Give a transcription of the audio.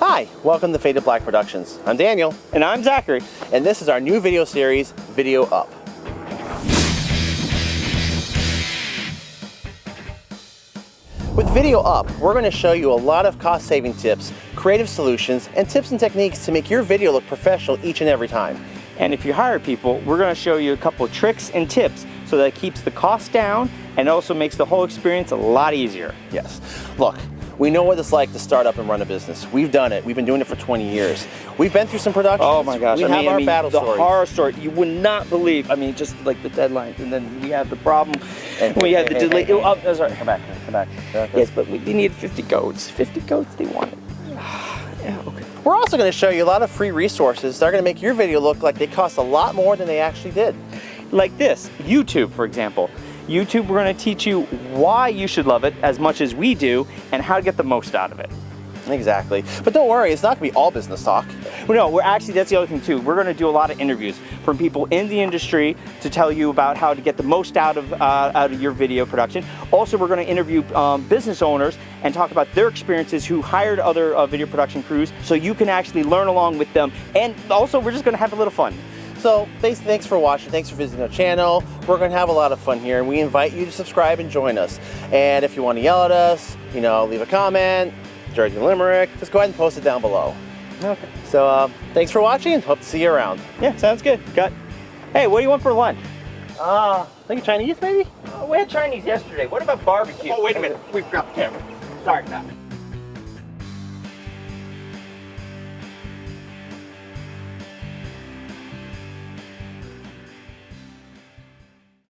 Hi, welcome to Faded Black Productions. I'm Daniel. And I'm Zachary. And this is our new video series, Video Up. With Video Up, we're going to show you a lot of cost-saving tips, creative solutions, and tips and techniques to make your video look professional each and every time. And if you hire people, we're going to show you a couple tricks and tips so that it keeps the cost down and also makes the whole experience a lot easier. Yes. Look, we know what it's like to start up and run a business. We've done it. We've been doing it for 20 years. We've been through some production. Oh my gosh. We I have mean, our I mean, battle the stories. horror story. You would not believe. I mean, just like the deadlines, and then we have the problem. And- we had the delay. Oh, oh, sorry. Come back. Come back. Yes, but we, we need 50 goats. 50 goats They wanted. yeah. Okay. We're also going to show you a lot of free resources that are going to make your video look like they cost a lot more than they actually did. Like this, YouTube, for example. YouTube, we're going to teach you why you should love it as much as we do, and how to get the most out of it. Exactly. But don't worry, it's not going to be all business talk. Well, no, we're actually, that's the other thing too. We're gonna do a lot of interviews from people in the industry to tell you about how to get the most out of, uh, out of your video production. Also, we're gonna interview um, business owners and talk about their experiences who hired other uh, video production crews so you can actually learn along with them. And also, we're just gonna have a little fun. So thanks, thanks for watching. Thanks for visiting our channel. We're going to have a lot of fun here, and we invite you to subscribe and join us. And if you want to yell at us, you know, leave a comment, Jersey Limerick, just go ahead and post it down below. Okay. So uh, thanks for watching, and hope to see you around. Yeah, sounds good. Got. Hey, what do you want for lunch? Uh, think Chinese maybe? Oh, we had Chinese yesterday. What about barbecue? Oh, wait a minute. We forgot the camera. Sorry about that.